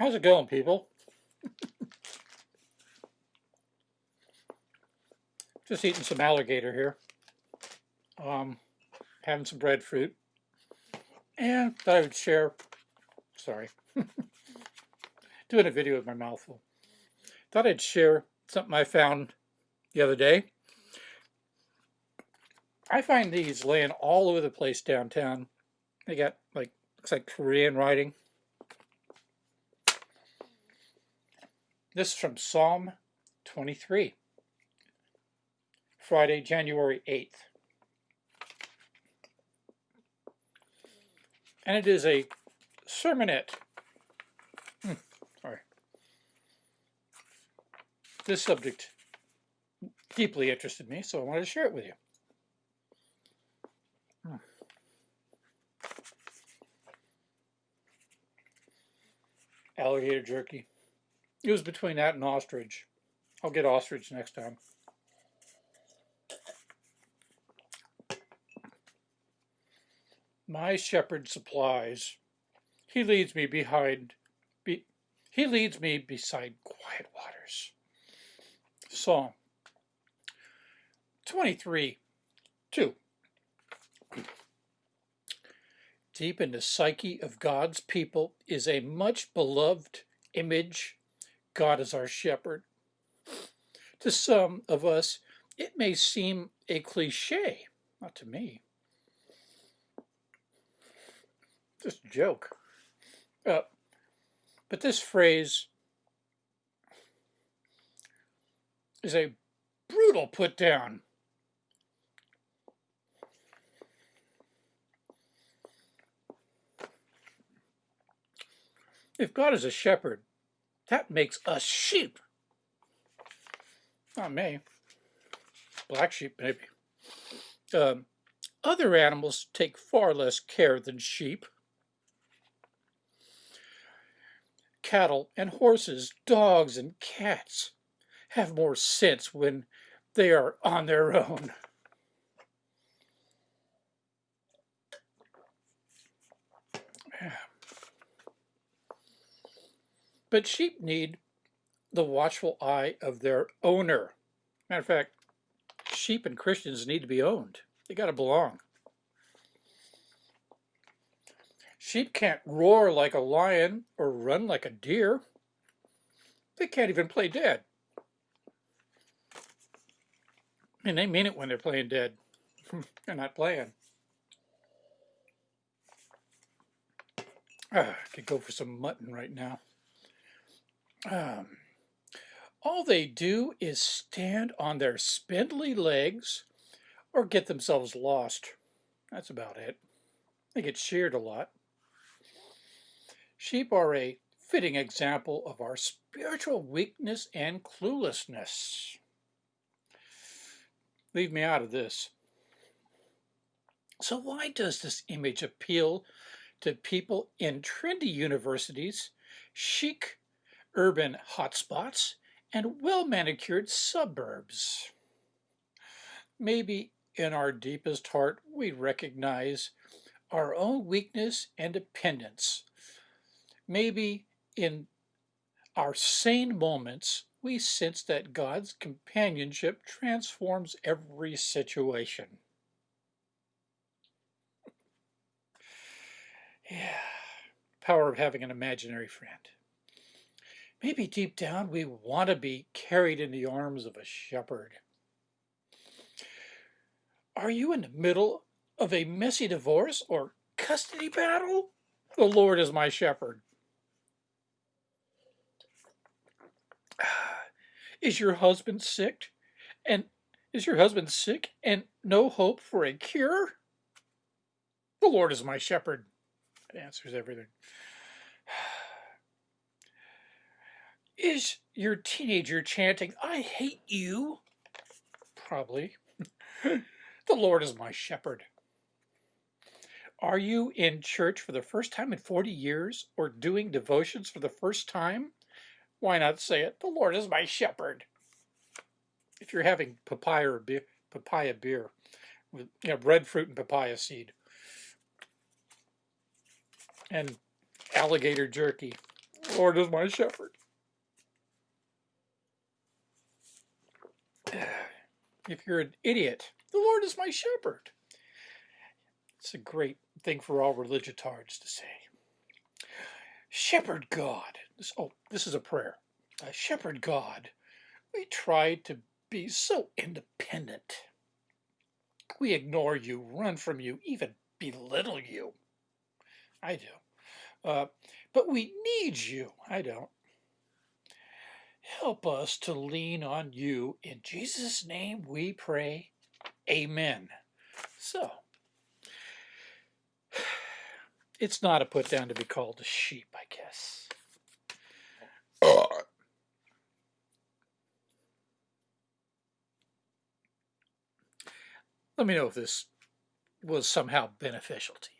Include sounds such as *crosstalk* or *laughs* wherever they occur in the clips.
How's it going, people? *laughs* Just eating some alligator here. Um, having some breadfruit. And thought I would share, sorry, *laughs* doing a video with my mouth full. Thought I'd share something I found the other day. I find these laying all over the place downtown. They got like, looks like Korean writing. This is from Psalm 23, Friday, January 8th. And it is a sermonette. Hmm, sorry. This subject deeply interested me, so I wanted to share it with you. Hmm. Alligator jerky. It was between that and ostrich. I'll get ostrich next time. My shepherd supplies. He leads me behind. Be, he leads me beside quiet waters. Psalm 23, 2. Deep in the psyche of God's people is a much beloved image God is our shepherd. To some of us, it may seem a cliche, not to me. Just a joke. Uh, but this phrase is a brutal put down. If God is a shepherd, that makes us sheep. Not me. Black sheep, maybe. Um, other animals take far less care than sheep. Cattle and horses, dogs and cats have more sense when they are on their own. But sheep need the watchful eye of their owner. Matter of fact, sheep and Christians need to be owned. They got to belong. Sheep can't roar like a lion or run like a deer. They can't even play dead. And they mean it when they're playing dead. *laughs* they're not playing. Ah, I could go for some mutton right now. Um, all they do is stand on their spindly legs or get themselves lost. That's about it. They get sheared a lot. Sheep are a fitting example of our spiritual weakness and cluelessness. Leave me out of this. So why does this image appeal to people in trendy universities, chic urban hotspots, and well-manicured suburbs. Maybe in our deepest heart we recognize our own weakness and dependence. Maybe in our sane moments we sense that God's companionship transforms every situation. Yeah, power of having an imaginary friend. Maybe deep down we want to be carried in the arms of a shepherd. Are you in the middle of a messy divorce or custody battle? The Lord is my shepherd. *sighs* Is your husband sick? And is your husband sick and no hope for a cure? The Lord is my shepherd. It answers everything. Is your teenager chanting, I hate you? Probably. *laughs* the Lord is my shepherd. Are you in church for the first time in 40 years or doing devotions for the first time? Why not say it? The Lord is my shepherd. If you're having papaya beer, papaya beer with you know, breadfruit and papaya seed and alligator jerky, Lord is my shepherd. If you're an idiot, the Lord is my shepherd. It's a great thing for all religiotards to say. Shepherd God. This, oh, this is a prayer. Uh, shepherd God, we try to be so independent. We ignore you, run from you, even belittle you. I do. Uh, but we need you. I don't. Help us to lean on you. In Jesus' name we pray. Amen. So, *sighs* it's not a put down to be called a sheep, I guess. Let me know if this was somehow beneficial to you.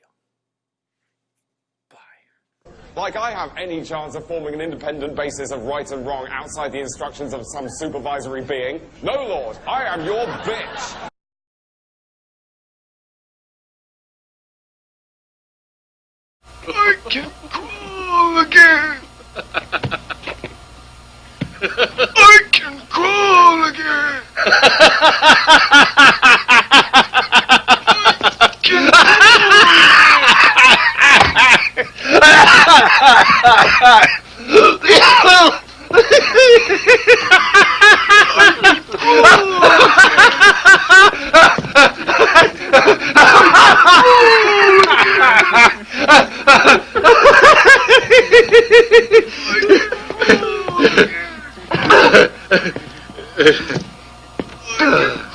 Bye. Like I have any chance of forming an independent basis of right and wrong outside the instructions of some supervisory being? No, Lord, I am your bitch. I can crawl again. *laughs* I can crawl again. *laughs* Ugh. *laughs* *laughs* *laughs*